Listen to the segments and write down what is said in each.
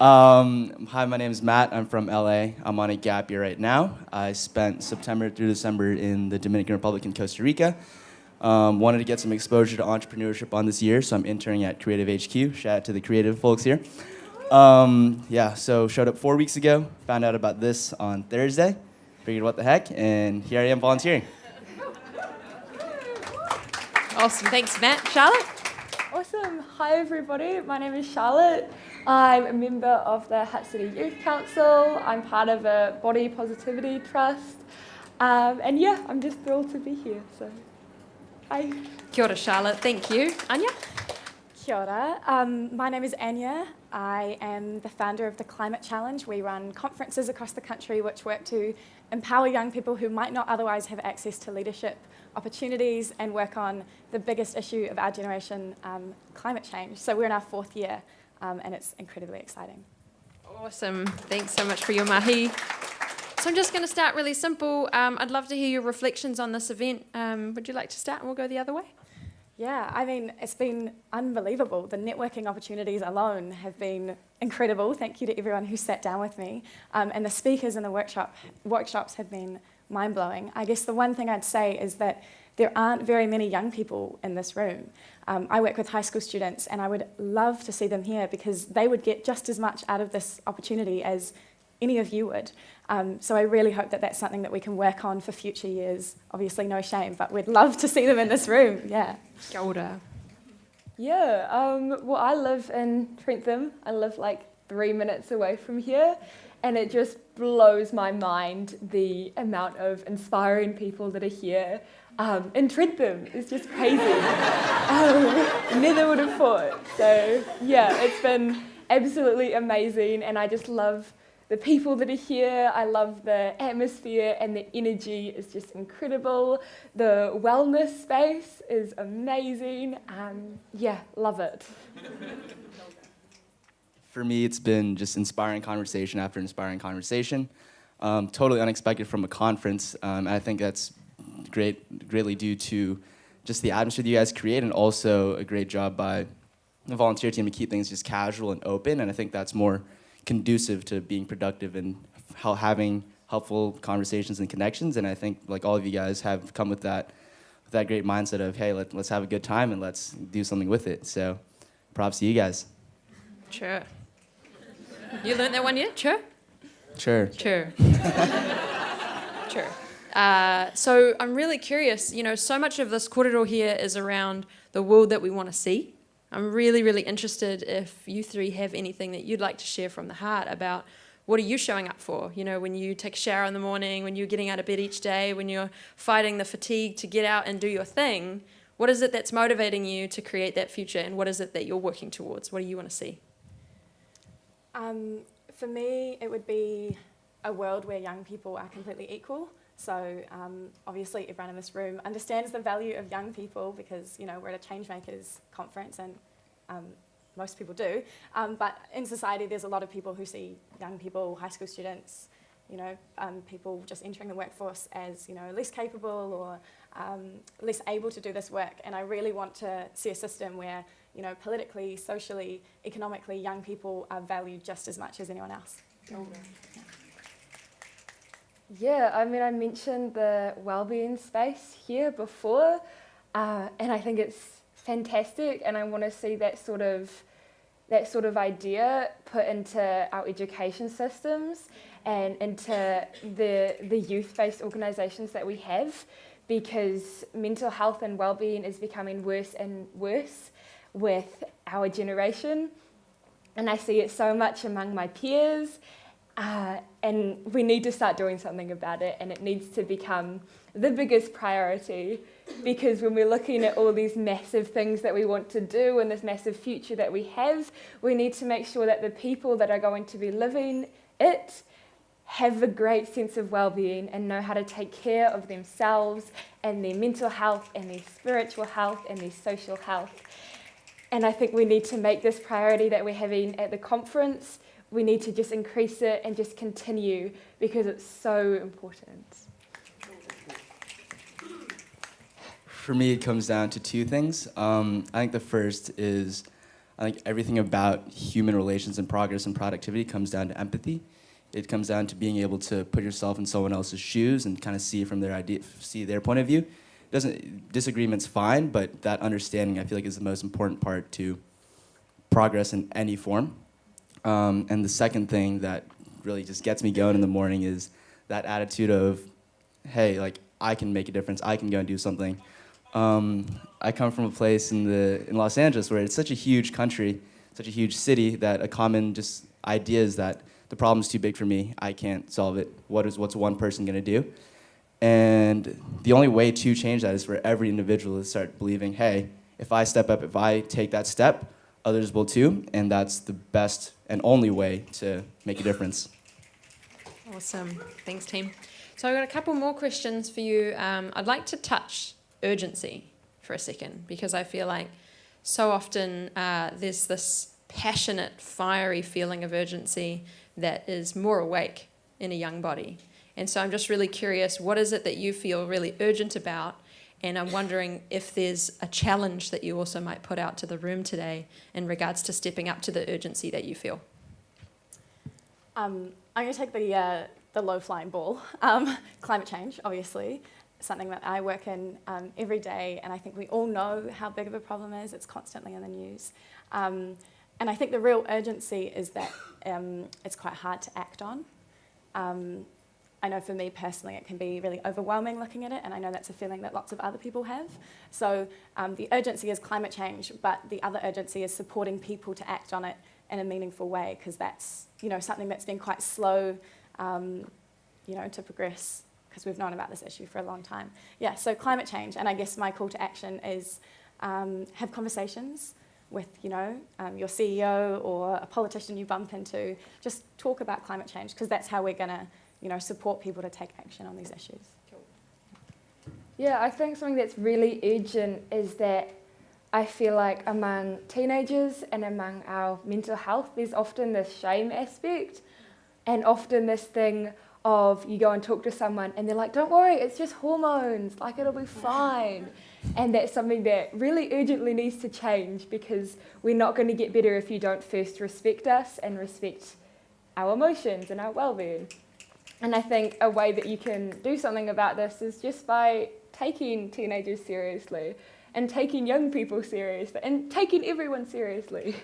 Um, hi, my name is Matt. I'm from LA. I'm on a gap year right now. I spent September through December in the Dominican Republic and Costa Rica. Um, wanted to get some exposure to entrepreneurship on this year, so I'm interning at Creative HQ. Shout out to the creative folks here. Um, yeah, so showed up four weeks ago, found out about this on Thursday, figured what the heck, and here I am volunteering. Awesome. Thanks, Matt. Charlotte? Awesome. Hi, everybody. My name is Charlotte. I'm a member of the Hutt City Youth Council. I'm part of a body positivity trust. Um, and yeah, I'm just thrilled to be here. So, hi. Kia ora, Charlotte. Thank you. Anya? Kia ora. Um, my name is Anya. I am the founder of the Climate Challenge. We run conferences across the country which work to empower young people who might not otherwise have access to leadership opportunities and work on the biggest issue of our generation, um, climate change. So we're in our fourth year um, and it's incredibly exciting. Awesome. Thanks so much for your mahi. So I'm just going to start really simple. Um, I'd love to hear your reflections on this event. Um, would you like to start and we'll go the other way? Yeah, I mean, it's been unbelievable. The networking opportunities alone have been incredible. Thank you to everyone who sat down with me. Um, and the speakers in the workshop, workshops have been mind-blowing. I guess the one thing I'd say is that there aren't very many young people in this room. Um, I work with high school students and I would love to see them here because they would get just as much out of this opportunity as any of you would. Um, so I really hope that that's something that we can work on for future years. Obviously, no shame, but we'd love to see them in this room. Yeah. Kia ora. Yeah, um, well, I live in Trentham. I live like three minutes away from here. And it just blows my mind the amount of inspiring people that are here. Um, in Trentham, it's just crazy. um, never would have thought. So, yeah, it's been absolutely amazing. And I just love the people that are here. I love the atmosphere and the energy is just incredible. The wellness space is amazing. Um, yeah, love it. For me, it's been just inspiring conversation after inspiring conversation. Um, totally unexpected from a conference. Um, I think that's great, greatly due to just the atmosphere that you guys create and also a great job by the volunteer team to keep things just casual and open. And I think that's more conducive to being productive and how having helpful conversations and connections. And I think like all of you guys have come with that, with that great mindset of, hey, let, let's have a good time and let's do something with it. So props to you guys. Sure. You learned that one yet? Sure. Sure. Sure. sure. Uh, so I'm really curious, you know, so much of this corridor here is around the world that we want to see. I'm really, really interested if you three have anything that you'd like to share from the heart about what are you showing up for? You know, when you take a shower in the morning, when you're getting out of bed each day, when you're fighting the fatigue to get out and do your thing, what is it that's motivating you to create that future and what is it that you're working towards? What do you want to see? Um, for me, it would be a world where young people are completely equal. So um, obviously everyone in this room understands the value of young people because you know we're at a Changemakers conference and um, most people do. Um, but in society there's a lot of people who see young people, high school students, you know, um, people just entering the workforce as you know less capable or um, less able to do this work. And I really want to see a system where you know politically, socially, economically, young people are valued just as much as anyone else. Yeah. I mean, I mentioned the well-being space here before, uh, and I think it's fantastic, and I want to see that sort of that sort of idea put into our education systems and into the the youth-based organisations that we have, because mental health and well-being is becoming worse and worse with our generation, and I see it so much among my peers uh, and we need to start doing something about it and it needs to become the biggest priority because when we're looking at all these massive things that we want to do and this massive future that we have, we need to make sure that the people that are going to be living it have a great sense of well-being and know how to take care of themselves and their mental health and their spiritual health and their social health. And I think we need to make this priority that we're having at the conference we need to just increase it and just continue because it's so important. For me, it comes down to two things. Um, I think the first is I think everything about human relations and progress and productivity comes down to empathy. It comes down to being able to put yourself in someone else's shoes and kind of see from their idea, see their point of view. Doesn't disagreement's fine, but that understanding I feel like is the most important part to progress in any form. Um, and the second thing that really just gets me going in the morning is that attitude of, hey, like I can make a difference. I can go and do something. Um, I come from a place in the in Los Angeles where it's such a huge country, such a huge city that a common just idea is that the problem's too big for me. I can't solve it. What is what's one person gonna do? And the only way to change that is for every individual to start believing, hey, if I step up, if I take that step, others will too, and that's the best and only way to make a difference. Awesome. Thanks, team. So I've got a couple more questions for you. Um, I'd like to touch urgency for a second because I feel like so often uh, there's this passionate, fiery feeling of urgency that is more awake in a young body. And so I'm just really curious, what is it that you feel really urgent about? And I'm wondering if there's a challenge that you also might put out to the room today in regards to stepping up to the urgency that you feel. Um, I'm going to take the, uh, the low flying ball. Um, climate change, obviously, something that I work in um, every day, and I think we all know how big of a problem it is. It's constantly in the news. Um, and I think the real urgency is that um, it's quite hard to act on. I know for me personally, it can be really overwhelming looking at it, and I know that's a feeling that lots of other people have. So um, the urgency is climate change, but the other urgency is supporting people to act on it in a meaningful way, because that's you know something that's been quite slow, um, you know, to progress because we've known about this issue for a long time. Yeah, so climate change, and I guess my call to action is um, have conversations with you know um, your CEO or a politician you bump into. Just talk about climate change because that's how we're going to you know support people to take action on these issues. Yeah, I think something that's really urgent is that I feel like among teenagers and among our mental health, there's often this shame aspect and often this thing of you go and talk to someone and they're like, don't worry, it's just hormones, like it'll be fine. And that's something that really urgently needs to change because we're not going to get better if you don't first respect us and respect our emotions and our well-being. And I think a way that you can do something about this is just by taking teenagers seriously and taking young people seriously and taking everyone seriously.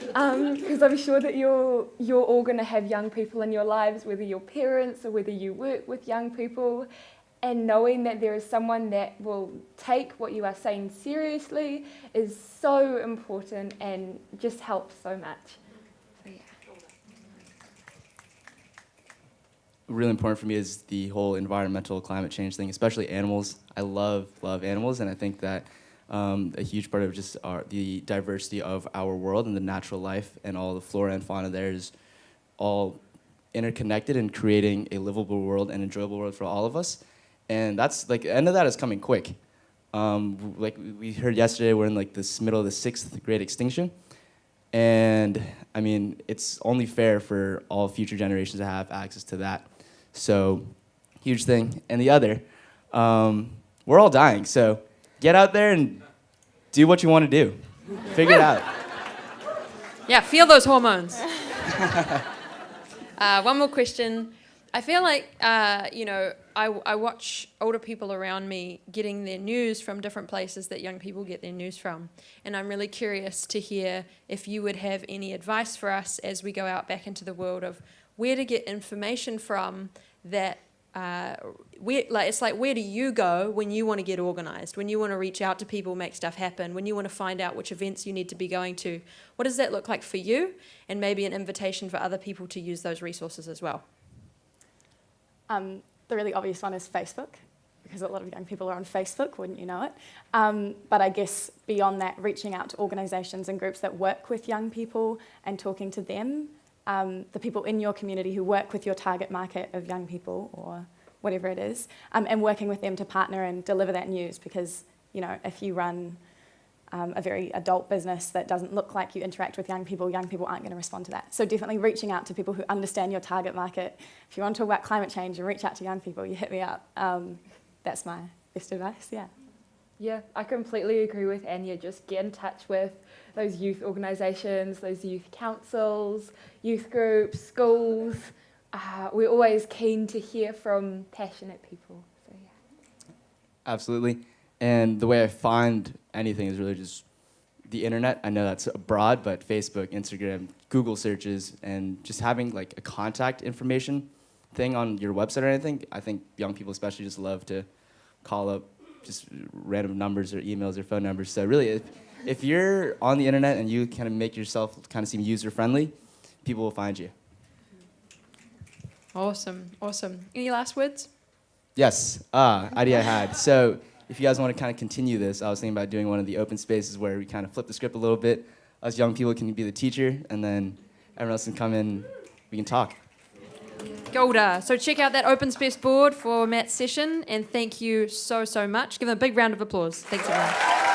Because um, I'm sure that you're, you're all going to have young people in your lives, whether you're parents or whether you work with young people, and knowing that there is someone that will take what you are saying seriously is so important and just helps so much. Really important for me is the whole environmental climate change thing, especially animals. I love, love animals, and I think that um, a huge part of just our, the diversity of our world and the natural life and all the flora and fauna there is all interconnected and creating a livable world and enjoyable world for all of us. And that's like, the end of that is coming quick. Um, like we heard yesterday, we're in like this middle of the sixth great extinction. And I mean, it's only fair for all future generations to have access to that. So, huge thing. And the other, um, we're all dying. So, get out there and do what you want to do. Figure it out. Yeah, feel those hormones. uh, one more question. I feel like, uh, you know, I, I watch older people around me getting their news from different places that young people get their news from. And I'm really curious to hear if you would have any advice for us as we go out back into the world of where to get information from that uh, where, like, it's like where do you go when you want to get organized? When you want to reach out to people make stuff happen? When you want to find out which events you need to be going to? What does that look like for you? And maybe an invitation for other people to use those resources as well. Um, the really obvious one is facebook because a lot of young people are on facebook wouldn't you know it? Um, but i guess beyond that reaching out to organizations and groups that work with young people and talking to them um, the people in your community who work with your target market of young people or whatever it is, um, and working with them to partner and deliver that news because, you know, if you run um, a very adult business that doesn't look like you interact with young people, young people aren't going to respond to that. So definitely reaching out to people who understand your target market. If you want to talk about climate change and reach out to young people, you hit me up. Um, that's my best advice, yeah. Yeah, I completely agree with Anya. Just get in touch with those youth organisations, those youth councils, youth groups, schools. Uh, we're always keen to hear from passionate people. So yeah. Absolutely. And the way I find anything is really just the internet. I know that's broad, but Facebook, Instagram, Google searches, and just having like a contact information thing on your website or anything. I think young people especially just love to call up just random numbers or emails or phone numbers. So really, if, if you're on the internet and you kind of make yourself kind of seem user friendly, people will find you. Awesome, awesome. Any last words? Yes, uh, idea I had. So if you guys want to kind of continue this, I was thinking about doing one of the open spaces where we kind of flip the script a little bit. Us young people can be the teacher, and then everyone else can come in. We can talk. Golda. So check out that open space board for Matt's session, and thank you so so much. Give them a big round of applause. Thanks everyone.